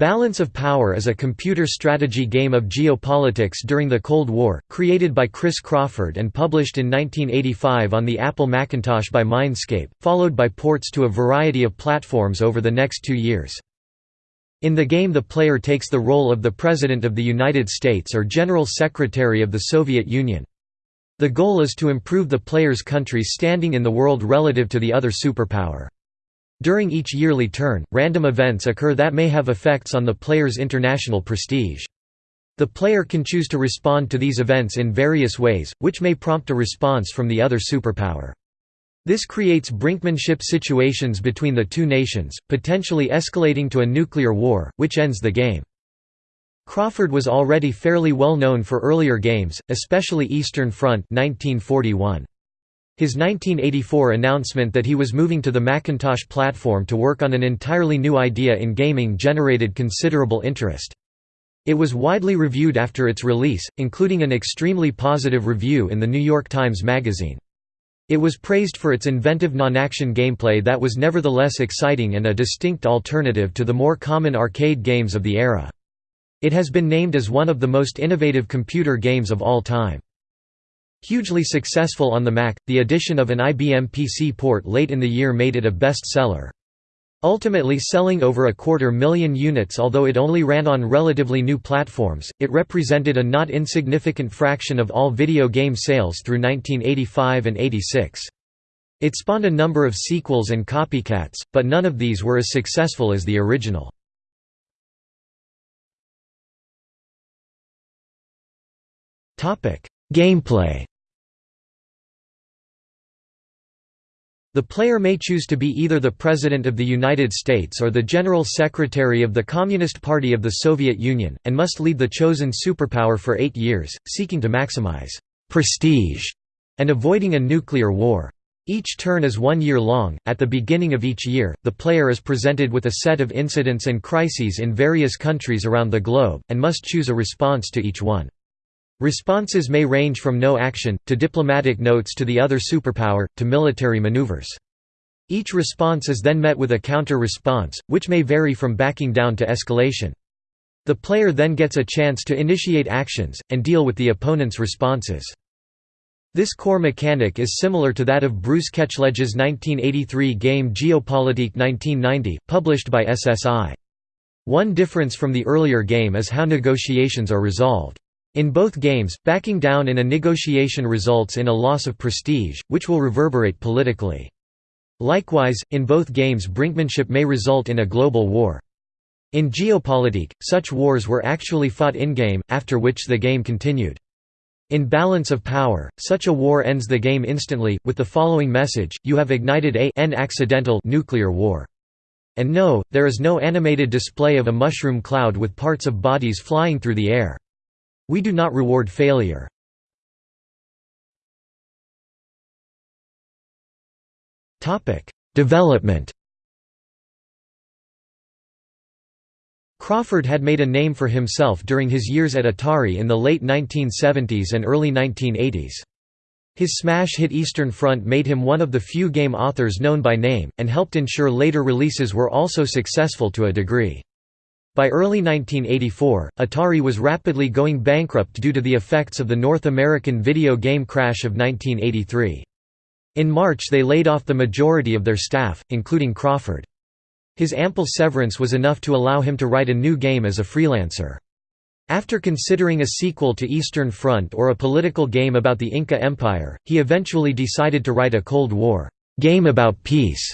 Balance of Power is a computer strategy game of geopolitics during the Cold War, created by Chris Crawford and published in 1985 on the Apple Macintosh by Mindscape, followed by ports to a variety of platforms over the next two years. In the game the player takes the role of the President of the United States or General Secretary of the Soviet Union. The goal is to improve the player's country's standing in the world relative to the other superpower. During each yearly turn, random events occur that may have effects on the player's international prestige. The player can choose to respond to these events in various ways, which may prompt a response from the other superpower. This creates brinkmanship situations between the two nations, potentially escalating to a nuclear war, which ends the game. Crawford was already fairly well known for earlier games, especially Eastern Front 1941. His 1984 announcement that he was moving to the Macintosh platform to work on an entirely new idea in gaming generated considerable interest. It was widely reviewed after its release, including an extremely positive review in the New York Times Magazine. It was praised for its inventive non-action gameplay that was nevertheless exciting and a distinct alternative to the more common arcade games of the era. It has been named as one of the most innovative computer games of all time. Hugely successful on the Mac, the addition of an IBM PC port late in the year made it a best-seller. Ultimately selling over a quarter million units although it only ran on relatively new platforms, it represented a not insignificant fraction of all video game sales through 1985 and 86. It spawned a number of sequels and copycats, but none of these were as successful as the original. Gameplay The player may choose to be either the President of the United States or the General Secretary of the Communist Party of the Soviet Union, and must lead the chosen superpower for eight years, seeking to maximize prestige and avoiding a nuclear war. Each turn is one year long. At the beginning of each year, the player is presented with a set of incidents and crises in various countries around the globe, and must choose a response to each one. Responses may range from no action, to diplomatic notes to the other superpower, to military maneuvers. Each response is then met with a counter-response, which may vary from backing down to escalation. The player then gets a chance to initiate actions, and deal with the opponent's responses. This core mechanic is similar to that of Bruce Ketchledge's 1983 game Geopolitique 1990, published by SSI. One difference from the earlier game is how negotiations are resolved. In both games, backing down in a negotiation results in a loss of prestige, which will reverberate politically. Likewise, in both games brinkmanship may result in a global war. In Geopolitique, such wars were actually fought in-game, after which the game continued. In Balance of Power, such a war ends the game instantly, with the following message, you have ignited a n accidental nuclear war. And no, there is no animated display of a mushroom cloud with parts of bodies flying through the air. We do not reward failure. Development Crawford had made a name for himself during his years at Atari in the late 1970s and early 1980s. His smash hit Eastern Front made him one of the few game authors known by name, and helped ensure later releases were also successful to a degree. By early 1984, Atari was rapidly going bankrupt due to the effects of the North American video game crash of 1983. In March they laid off the majority of their staff, including Crawford. His ample severance was enough to allow him to write a new game as a freelancer. After considering a sequel to Eastern Front or a political game about the Inca Empire, he eventually decided to write a Cold War game about peace.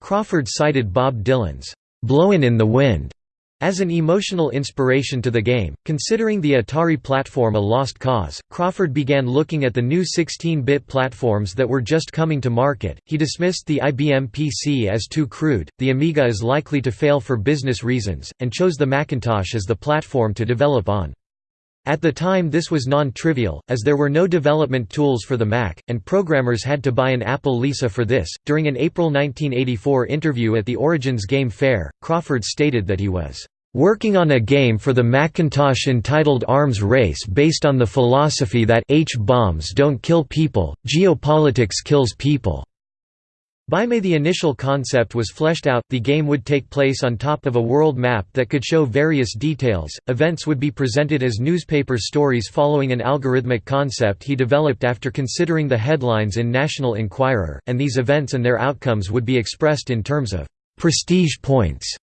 Crawford cited Bob Dylan's "'Blowin' in the Wind' As an emotional inspiration to the game, considering the Atari platform a lost cause, Crawford began looking at the new 16-bit platforms that were just coming to market. He dismissed the IBM PC as too crude, the Amiga is likely to fail for business reasons, and chose the Macintosh as the platform to develop on. At the time this was non-trivial, as there were no development tools for the Mac, and programmers had to buy an Apple Lisa for this. During an April 1984 interview at the Origins Game Fair, Crawford stated that he was working on a game for the Macintosh entitled Arms Race based on the philosophy that H-bombs don't kill people, geopolitics kills people. By May the initial concept was fleshed out, the game would take place on top of a world map that could show various details, events would be presented as newspaper stories following an algorithmic concept he developed after considering the headlines in National Enquirer, and these events and their outcomes would be expressed in terms of «prestige points».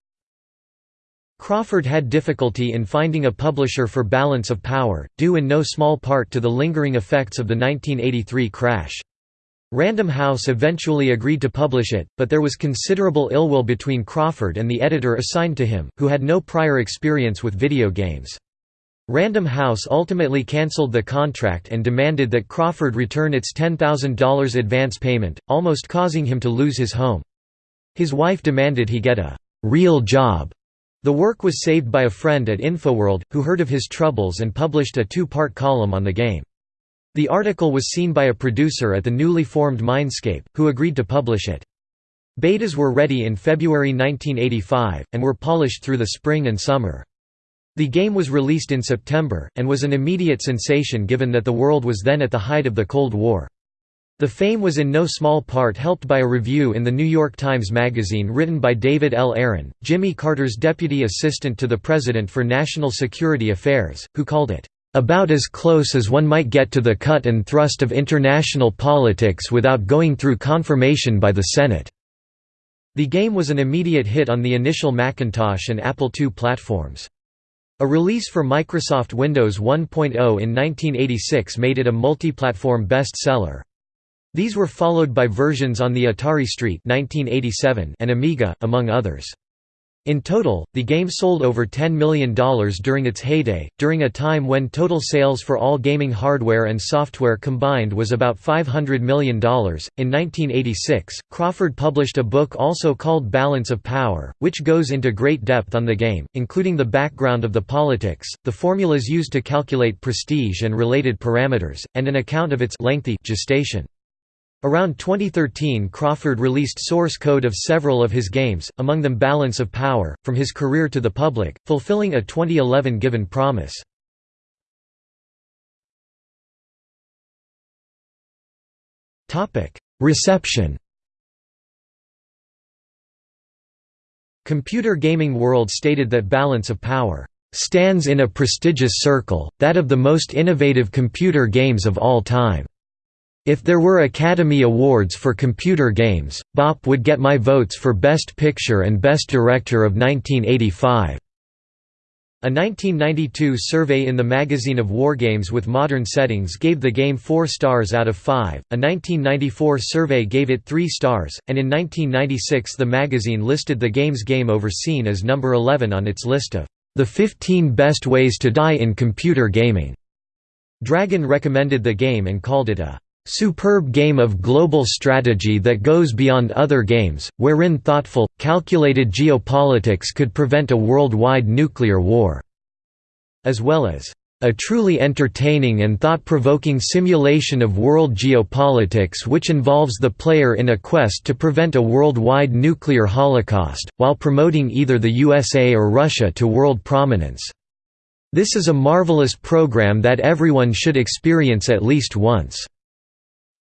Crawford had difficulty in finding a publisher for Balance of Power, due in no small part to the lingering effects of the 1983 crash. Random House eventually agreed to publish it, but there was considerable ill will between Crawford and the editor assigned to him, who had no prior experience with video games. Random House ultimately cancelled the contract and demanded that Crawford return its $10,000 advance payment, almost causing him to lose his home. His wife demanded he get a «real job». The work was saved by a friend at Infoworld, who heard of his troubles and published a two-part column on the game. The article was seen by a producer at the newly formed Mindscape, who agreed to publish it. Betas were ready in February 1985, and were polished through the spring and summer. The game was released in September, and was an immediate sensation given that the world was then at the height of the Cold War. The fame was in no small part helped by a review in the New York Times Magazine written by David L. Aaron, Jimmy Carter's deputy assistant to the President for National Security Affairs, who called it, about as close as one might get to the cut and thrust of international politics without going through confirmation by the Senate." The game was an immediate hit on the initial Macintosh and Apple II platforms. A release for Microsoft Windows 1.0 in 1986 made it a multi-platform best-seller. These were followed by versions on the Atari ST 1987 and Amiga, among others. In total, the game sold over $10 million during its heyday, during a time when total sales for all gaming hardware and software combined was about $500 million. In 1986, Crawford published a book also called Balance of Power, which goes into great depth on the game, including the background of the politics, the formulas used to calculate prestige and related parameters, and an account of its lengthy gestation. Around 2013 Crawford released source code of several of his games, among them Balance of Power, from his career to the public, fulfilling a 2011 given promise. Reception Computer Gaming World stated that Balance of Power stands in a prestigious circle, that of the most innovative computer games of all time. If there were Academy Awards for computer games, Bop would get my votes for Best Picture and Best Director of 1985. A 1992 survey in the magazine of Wargames with modern settings gave the game 4 stars out of 5, a 1994 survey gave it 3 stars, and in 1996 the magazine listed the game's game over scene as number 11 on its list of the 15 best ways to die in computer gaming. Dragon recommended the game and called it a Superb game of global strategy that goes beyond other games, wherein thoughtful, calculated geopolitics could prevent a worldwide nuclear war", as well as, "...a truly entertaining and thought-provoking simulation of world geopolitics which involves the player in a quest to prevent a worldwide nuclear holocaust, while promoting either the USA or Russia to world prominence. This is a marvelous program that everyone should experience at least once."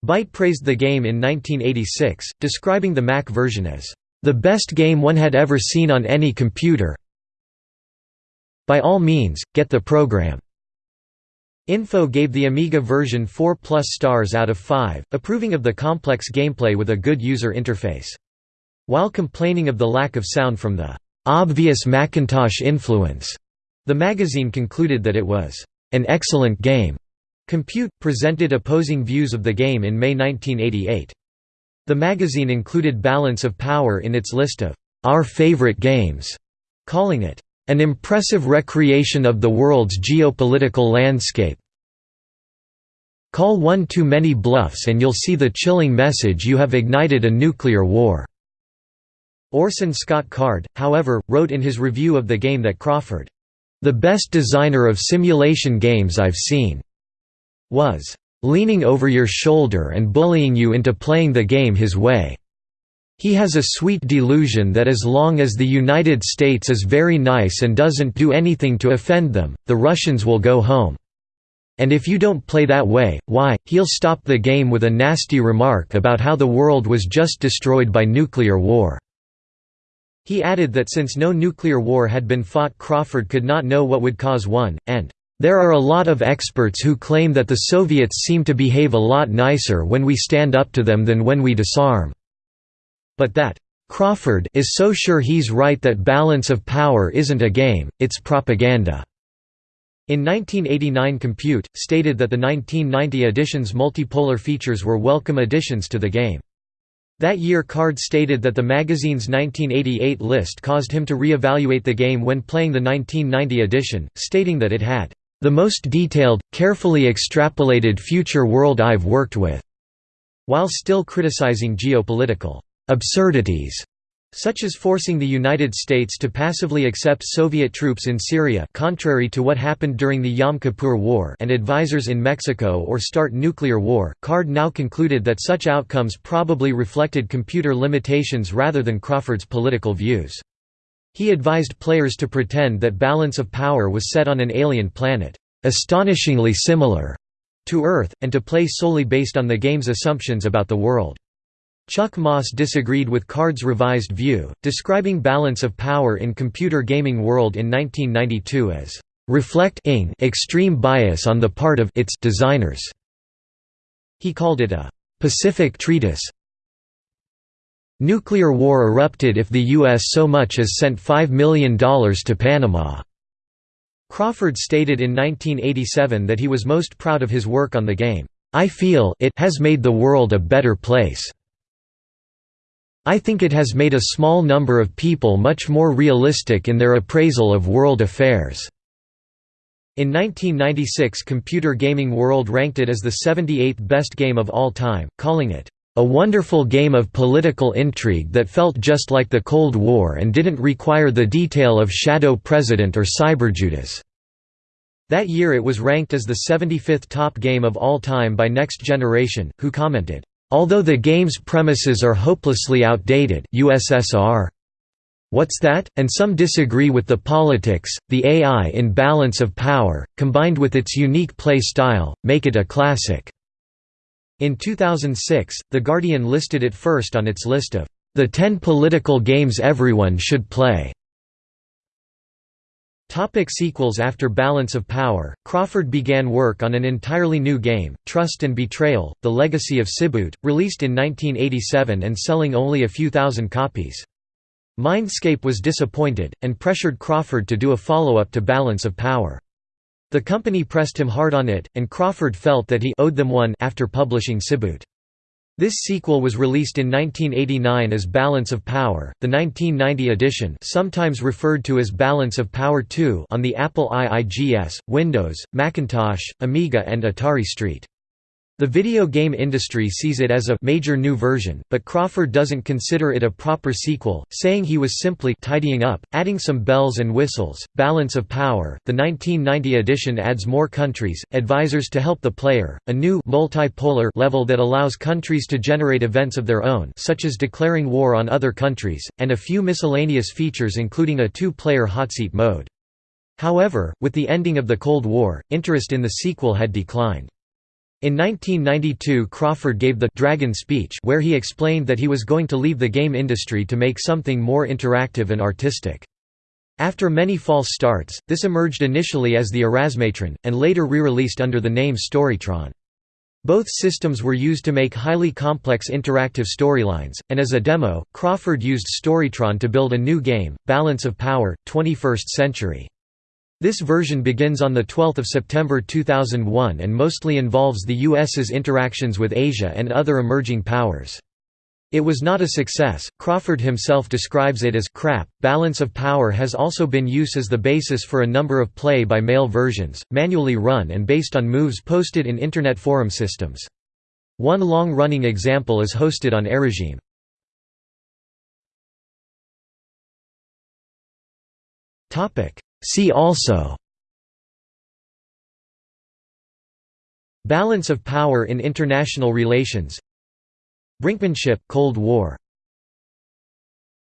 Byte praised the game in 1986, describing the Mac version as, "...the best game one had ever seen on any computer by all means, get the program." Info gave the Amiga version 4 plus stars out of 5, approving of the complex gameplay with a good user interface. While complaining of the lack of sound from the "...obvious Macintosh influence", the magazine concluded that it was "...an excellent game." Compute, presented opposing views of the game in May 1988. The magazine included Balance of Power in its list of «our favorite games», calling it «an impressive recreation of the world's geopolitical landscape». Call one too many bluffs and you'll see the chilling message you have ignited a nuclear war." Orson Scott Card, however, wrote in his review of the game that Crawford, "...the best designer of simulation games I've seen." Was leaning over your shoulder and bullying you into playing the game his way. He has a sweet delusion that as long as the United States is very nice and doesn't do anything to offend them, the Russians will go home. and if you don't play that way, why, he'll stop the game with a nasty remark about how the world was just destroyed by nuclear war." He added that since no nuclear war had been fought Crawford could not know what would cause one, and, "...there are a lot of experts who claim that the Soviets seem to behave a lot nicer when we stand up to them than when we disarm." But that, "...Crawford is so sure he's right that balance of power isn't a game, it's propaganda." In 1989 Compute, stated that the 1990 edition's multipolar features were welcome additions to the game. That year Card stated that the magazine's 1988 list caused him to re-evaluate the game when playing the 1990 edition, stating that it had, "...the most detailed, carefully extrapolated future world I've worked with", while still criticizing geopolitical absurdities such as forcing the United States to passively accept Soviet troops in Syria contrary to what happened during the Yom Kippur War and advisors in Mexico or start nuclear war. Card now concluded that such outcomes probably reflected computer limitations rather than Crawford's political views. He advised players to pretend that balance of power was set on an alien planet, astonishingly similar to Earth, and to play solely based on the game's assumptions about the world. Chuck Moss disagreed with Card's revised view, describing balance of power in computer gaming world in 1992 as reflecting extreme bias on the part of its designers. He called it a Pacific treatise. Nuclear war erupted if the U.S. so much as sent $5 million to Panama. Crawford stated in 1987 that he was most proud of his work on the game. I feel it has made the world a better place. I think it has made a small number of people much more realistic in their appraisal of world affairs." In 1996 Computer Gaming World ranked it as the 78th best game of all time, calling it, "...a wonderful game of political intrigue that felt just like the Cold War and didn't require the detail of Shadow President or Cyberjudas." That year it was ranked as the 75th top game of all time by Next Generation, who commented, Although the game's premises are hopelessly outdated USSR. What's that? And some disagree with the politics, the AI in balance of power, combined with its unique play style, make it a classic. In 2006, The Guardian listed it first on its list of the 10 political games everyone should play. Topic sequels After Balance of Power, Crawford began work on an entirely new game, Trust and Betrayal, The Legacy of Siboot, released in 1987 and selling only a few thousand copies. Mindscape was disappointed, and pressured Crawford to do a follow-up to Balance of Power. The company pressed him hard on it, and Crawford felt that he owed them one after publishing Siboot. This sequel was released in 1989 as Balance of Power, the 1990 edition sometimes referred to as Balance of Power 2 on the Apple IIGS, Windows, Macintosh, Amiga and Atari ST. The video game industry sees it as a major new version, but Crawford doesn't consider it a proper sequel, saying he was simply tidying up, adding some bells and whistles. Balance of Power. The 1990 edition adds more countries, advisors to help the player, a new multipolar level that allows countries to generate events of their own, such as declaring war on other countries, and a few miscellaneous features including a two-player hotseat mode. However, with the ending of the Cold War, interest in the sequel had declined. In 1992 Crawford gave the «Dragon speech» where he explained that he was going to leave the game industry to make something more interactive and artistic. After many false starts, this emerged initially as the Erasmatron, and later re-released under the name Storytron. Both systems were used to make highly complex interactive storylines, and as a demo, Crawford used Storytron to build a new game, Balance of Power, 21st Century. This version begins on 12 September 2001 and mostly involves the US's interactions with Asia and other emerging powers. It was not a success. Crawford himself describes it as crap. Balance of power has also been used as the basis for a number of play by mail versions, manually run and based on moves posted in Internet forum systems. One long running example is hosted on Airregime. See also Balance of power in international relations Brinkmanship Cold War